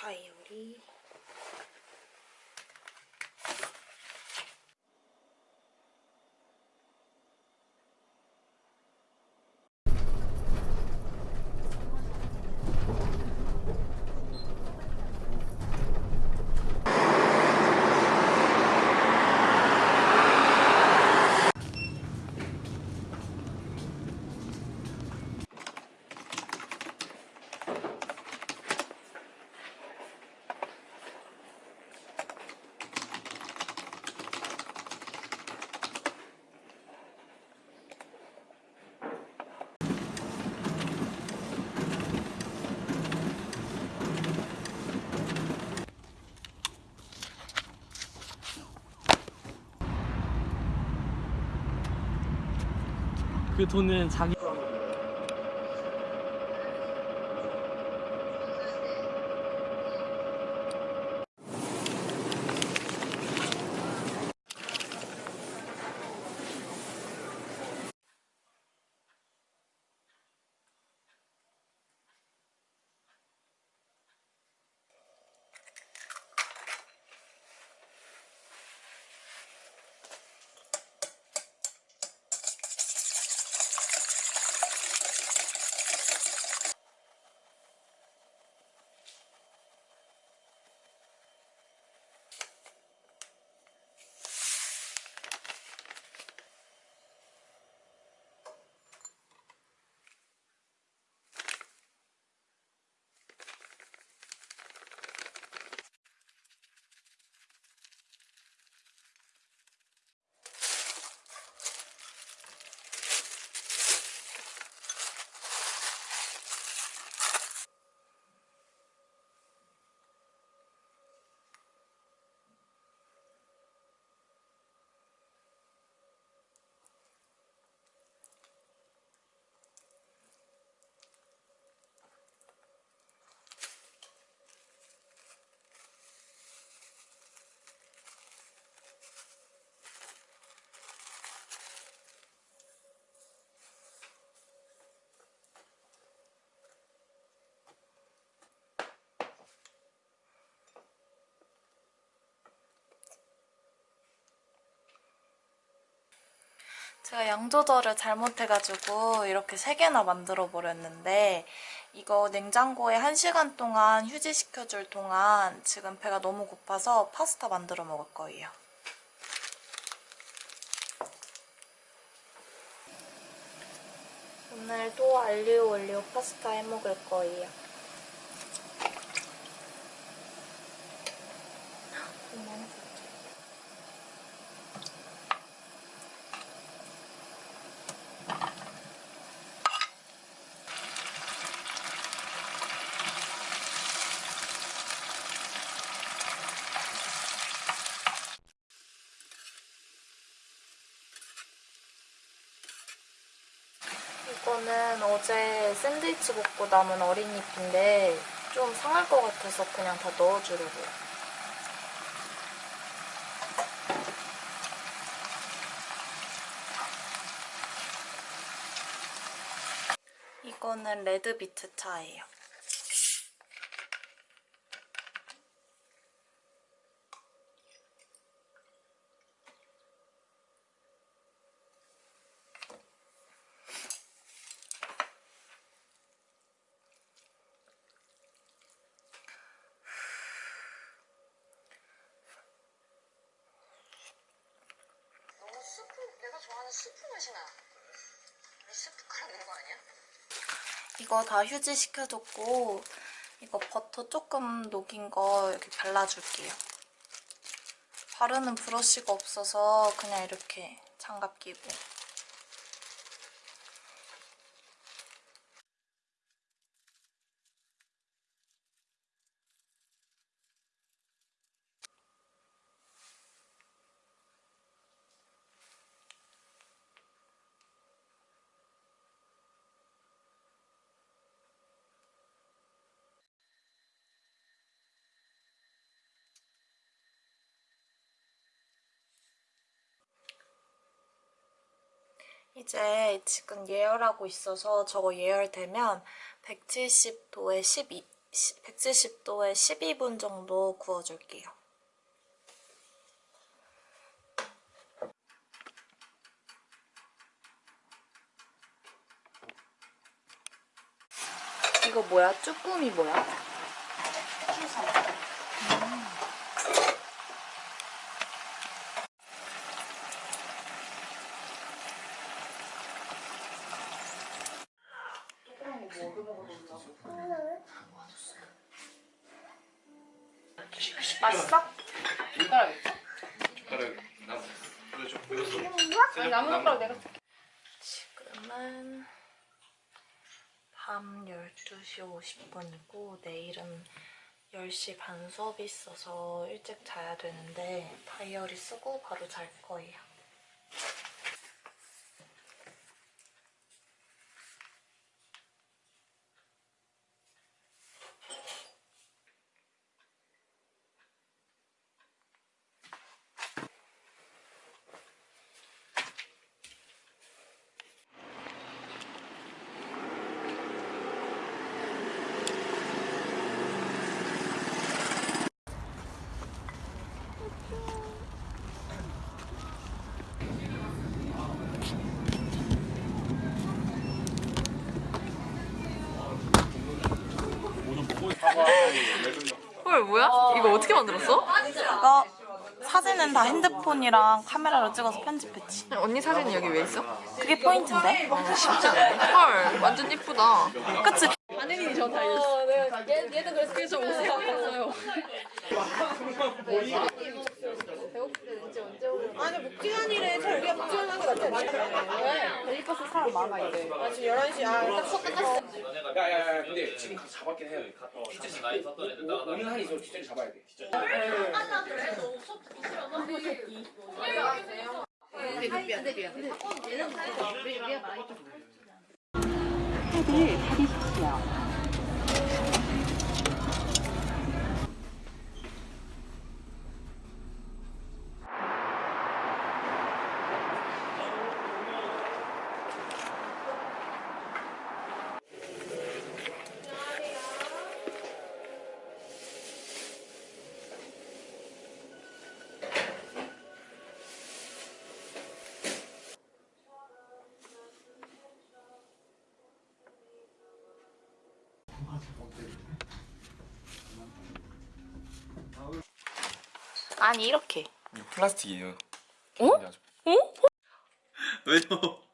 다이어 그 돈은 자기 제가 양 조절을 잘못해가지고 이렇게 3개나 만들어 버렸는데 이거 냉장고에 1시간 동안 휴지시켜줄 동안 지금 배가 너무 고파서 파스타 만들어 먹을 거예요. 오늘도 알리오 올리오 파스타 해 먹을 거예요. 이거는 어제 샌드위치 먹고 남은 어린잎인데 좀 상할 것 같아서 그냥 다 넣어주려고요. 이거는 레드비트 차예요. 너무 스프 내가 좋아하는 스프 맛이 나. 이 스프 깔아낸 거 아니야? 이거 다 휴지 시켜줬고 이거 버터 조금 녹인 거 이렇게 발라줄게요. 바르는 브러쉬가 없어서 그냥 이렇게 장갑 끼고 이제 지금 예열하고 있어서 저거 예열되면 170도에 12, 170도에 12분 정도 구워줄게요. 이거 뭐야? 쭈꾸미 뭐야? 맛있어? 지금은 밤 12시 50분이고 내일은 10시 반 수업이 있어서 일찍 자야 되는데 다이어리 쓰고 바로 잘 거예요. 헐 뭐야? 이거 어떻게 만들었어? 이거 사진은 다 핸드폰이랑 카메라로 찍어서 편집했지. 언니 사진이 여기 왜 있어? 그게 포인트인데? 헐 완전 예쁘다. 그치? 야야야 근데 지금 잡았긴 돼 뒷자리 많이 섰던 애들 나가 오늘 한이 저 뒷자리 잡아야 돼 아 니 이렇게. 이거 플라스틱이에요. 어? 어? 왜요?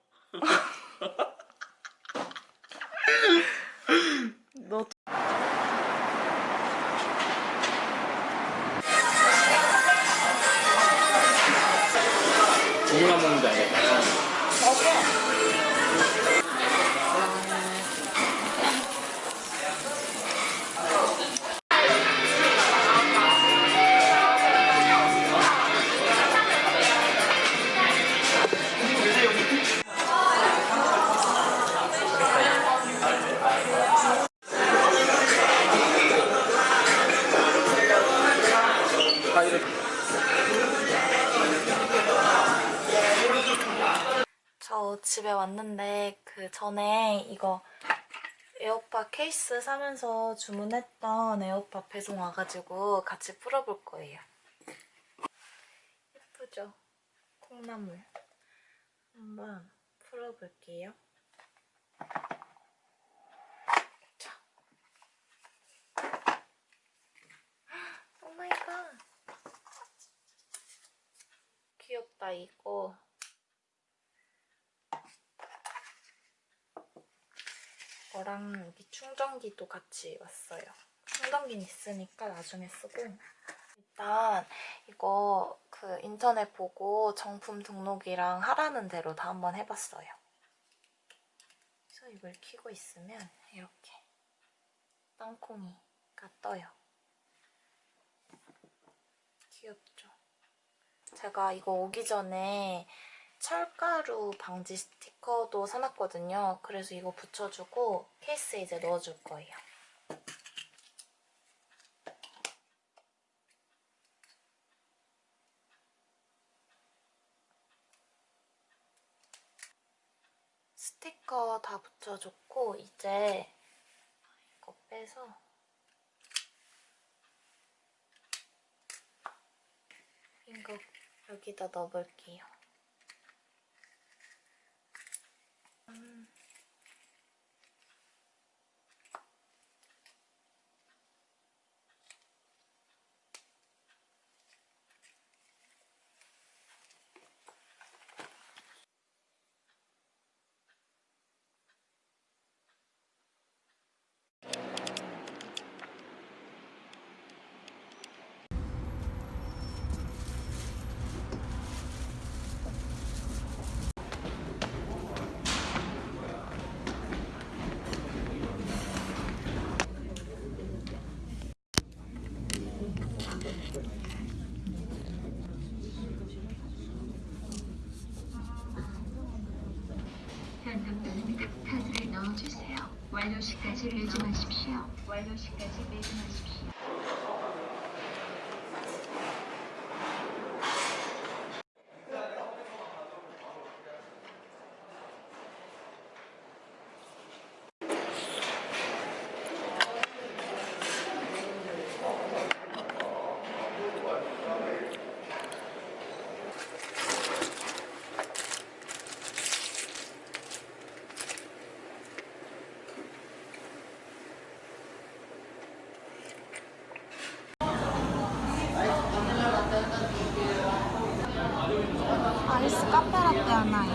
저 집에 왔는데 그 전에 이거 에어팟 케이스 사면서 주문했던 에어팟 배송 와가지고 같이 풀어볼 거예요. 예쁘죠? 콩나물. 한번 풀어볼게요. 자. Oh my god. 귀엽다, 이거. 이거랑 여기 충전기도 같이 왔어요. 충전기는 있으니까 나중에 쓰고 일단 이거 그 인터넷 보고 정품 등록이랑 하라는 대로 다 한번 해봤어요. 그래서 이걸 키고 있으면 이렇게 땅콩이가 떠요. 귀엽죠? 제가 이거 오기 전에 철가루 방지 스티커도 사놨거든요. 그래서 이거 붙여주고 케이스에 이제 넣어줄 거예요. 스티커 다 붙여줬고 이제 이거 빼서 이거 여기다 넣어볼게요. 음. 현금도는 카드를 넣어주세요. 완료 시까지 매주 마십시오. 완료 시까지 매주 마십시오. 아이스 카페라떼 하나요.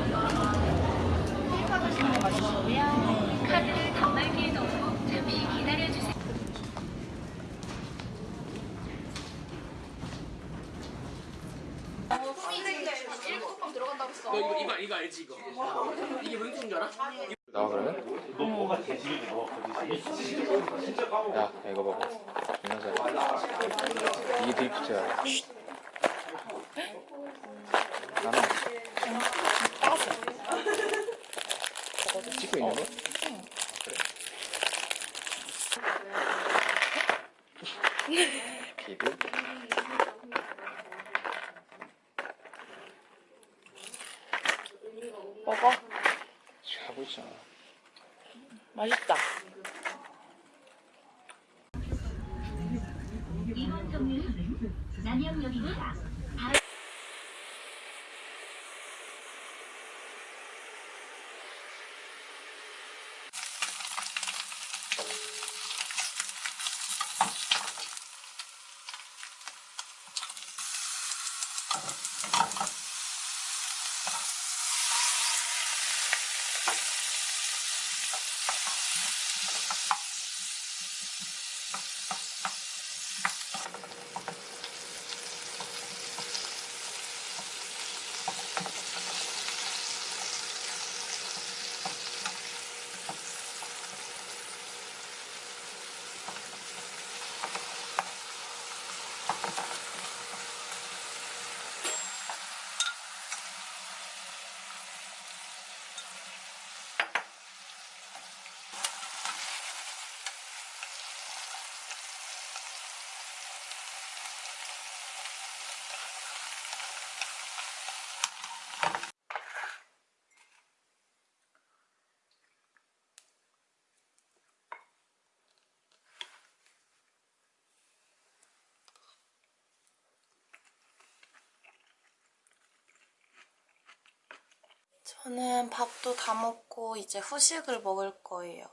카드를 단말기에 넣고 잠시 기다려주세요. 너 이거 이거 이거 알지 이거? 이게 무슨 줄 알아? 나와 그러면? 야, 야 이거 봐봐. 이게 드리프트야. 찍고 있는 거? 그래. 비드. 먹어. 하고 있잖아. 맛있다. 이번 정류소는 남영역입니다. あっ。 저는 밥도 다 먹고 이제 후식을 먹을 거예요.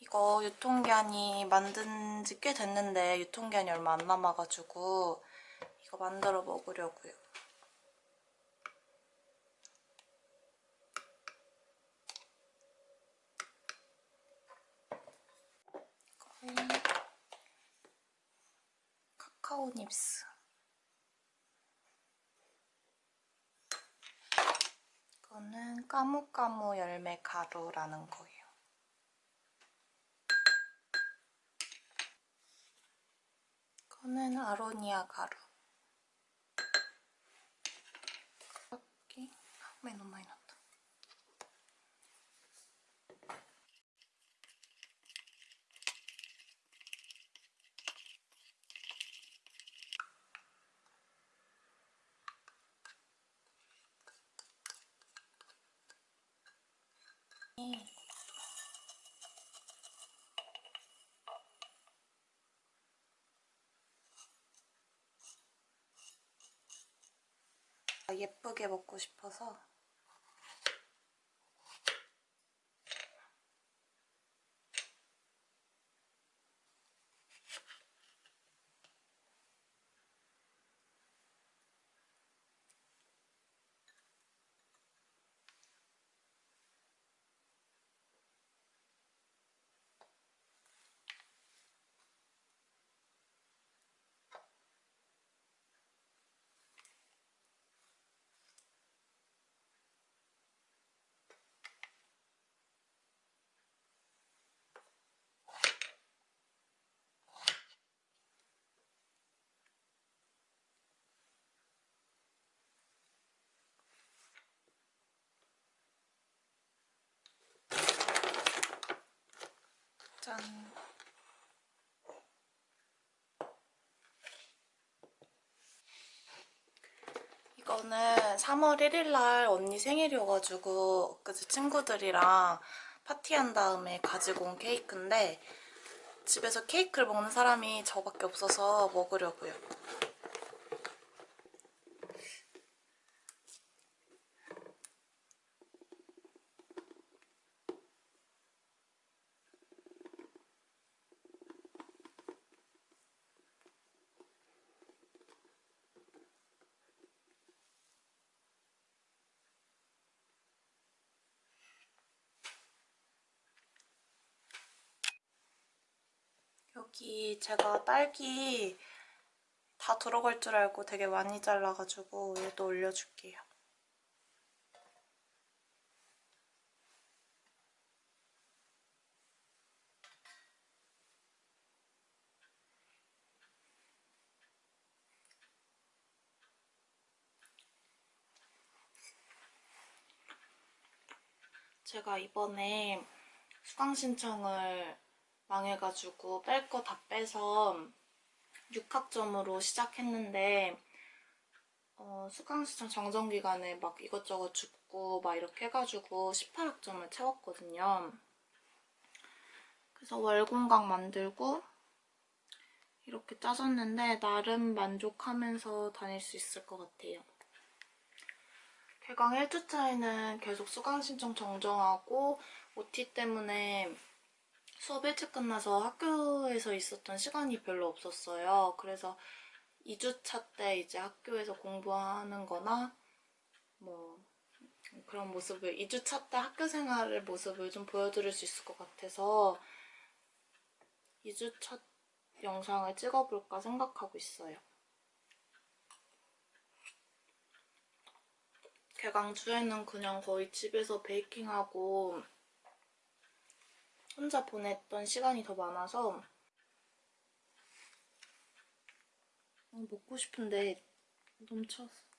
이거 유통기한이 만든 지 꽤 됐는데 유통기한이 얼마 안 남아가지고 이거 만들어 먹으려고요. 카카오 닙스. 이거는 까무까무 열매 가루라는 거예요. 이거는 아로니아 가루. 이렇게 왜 너무 많이 넣 었다. 예쁘게 먹고 싶어서 이거는 3월 1일 날 언니 생일이어가지고 그제 친구들이랑 파티한 다음에 가지고 온 케이크인데 집에서 케이크를 먹는 사람이 저밖에 없어서 먹으려고요. 여기 제가 딸기 다 들어갈 줄 알고 되게 많이 잘라가지고 얘도 올려줄게요. 제가 이번에 수강 신청을 망해가지고 뺄 거 다 빼서 6학점으로 시작했는데 어, 수강 신청 정정 기간에 막 이것저것 죽고 막 이렇게 해가지고 18학점을 채웠거든요. 그래서 월공강 만들고 이렇게 짜졌는데 나름 만족하면서 다닐 수 있을 것 같아요. 개강 1주차에는 계속 수강 신청 정정하고 OT 때문에 수업 일찍 끝나서 학교에서 있었던 시간이 별로 없었어요. 그래서 2주차 때 이제 학교에서 공부하는 거나 뭐 그런 모습을 2주차 때 학교 생활의 모습을 좀 보여드릴 수 있을 것 같아서 2주차 영상을 찍어볼까 생각하고 있어요. 개강 주에는 그냥 거의 집에서 베이킹하고 혼자 보냈던 시간이 더 많아서 어, 먹고 싶은데 넘쳤어.